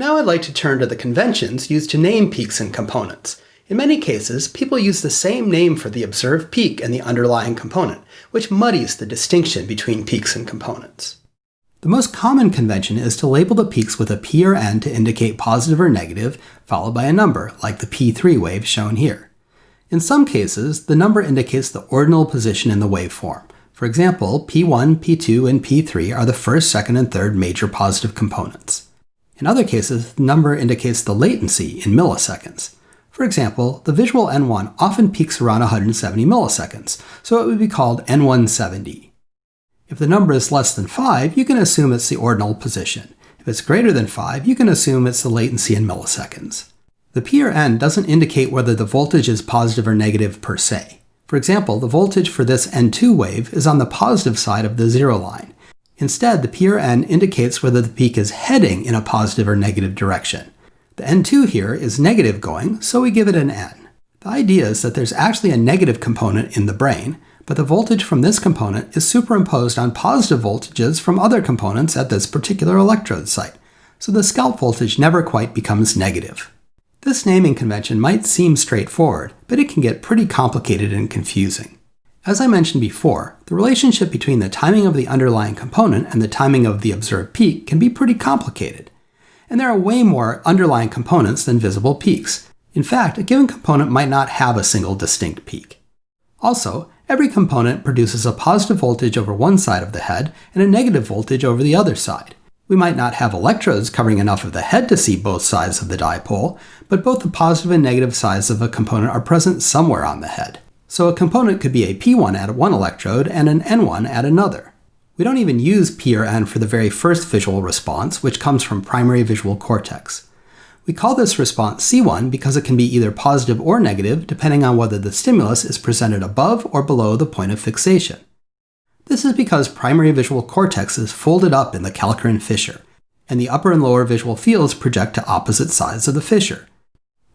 Now I'd like to turn to the conventions used to name peaks and components. In many cases, people use the same name for the observed peak and the underlying component, which muddies the distinction between peaks and components. The most common convention is to label the peaks with a p or n to indicate positive or negative, followed by a number, like the p3 wave shown here. In some cases, the number indicates the ordinal position in the waveform. For example, p1, p2, and p3 are the first, second, and third major positive components. In other cases, the number indicates the latency in milliseconds. For example, the visual N1 often peaks around 170 milliseconds, so it would be called N170. If the number is less than 5, you can assume it's the ordinal position. If it's greater than 5, you can assume it's the latency in milliseconds. The P or N doesn't indicate whether the voltage is positive or negative per se. For example, the voltage for this N2 wave is on the positive side of the zero line. Instead, the P or N indicates whether the peak is heading in a positive or negative direction. The N2 here is negative going, so we give it an N. The idea is that there's actually a negative component in the brain, but the voltage from this component is superimposed on positive voltages from other components at this particular electrode site, so the scalp voltage never quite becomes negative. This naming convention might seem straightforward, but it can get pretty complicated and confusing. As I mentioned before, the relationship between the timing of the underlying component and the timing of the observed peak can be pretty complicated. And there are way more underlying components than visible peaks. In fact, a given component might not have a single distinct peak. Also, every component produces a positive voltage over one side of the head and a negative voltage over the other side. We might not have electrodes covering enough of the head to see both sides of the dipole, but both the positive and negative sides of a component are present somewhere on the head. So a component could be a P1 at one electrode and an N1 at another. We don't even use P or N for the very first visual response, which comes from primary visual cortex. We call this response C1 because it can be either positive or negative depending on whether the stimulus is presented above or below the point of fixation. This is because primary visual cortex is folded up in the calcarine fissure, and the upper and lower visual fields project to opposite sides of the fissure.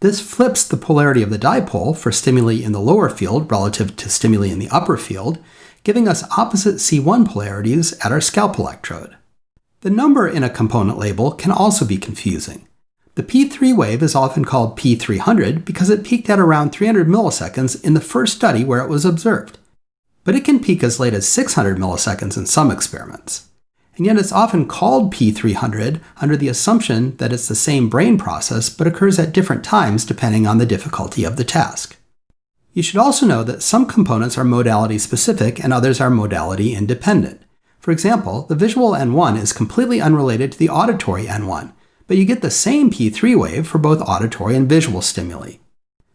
This flips the polarity of the dipole for stimuli in the lower field relative to stimuli in the upper field, giving us opposite C1 polarities at our scalp electrode. The number in a component label can also be confusing. The P3 wave is often called P300 because it peaked at around 300 milliseconds in the first study where it was observed but it can peak as late as 600 milliseconds in some experiments. And yet it's often called P300 under the assumption that it's the same brain process but occurs at different times depending on the difficulty of the task. You should also know that some components are modality specific and others are modality independent. For example, the visual N1 is completely unrelated to the auditory N1, but you get the same P3 wave for both auditory and visual stimuli.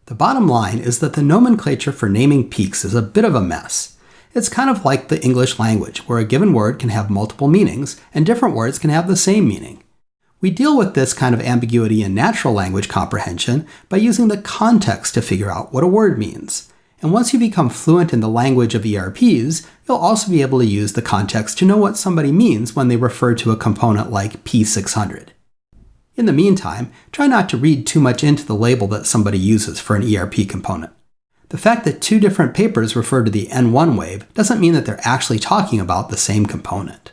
The bottom line is that the nomenclature for naming peaks is a bit of a mess. It's kind of like the English language, where a given word can have multiple meanings, and different words can have the same meaning. We deal with this kind of ambiguity in natural language comprehension by using the context to figure out what a word means. And once you become fluent in the language of ERPs, you'll also be able to use the context to know what somebody means when they refer to a component like P600. In the meantime, try not to read too much into the label that somebody uses for an ERP component. The fact that two different papers refer to the N1 wave doesn't mean that they're actually talking about the same component.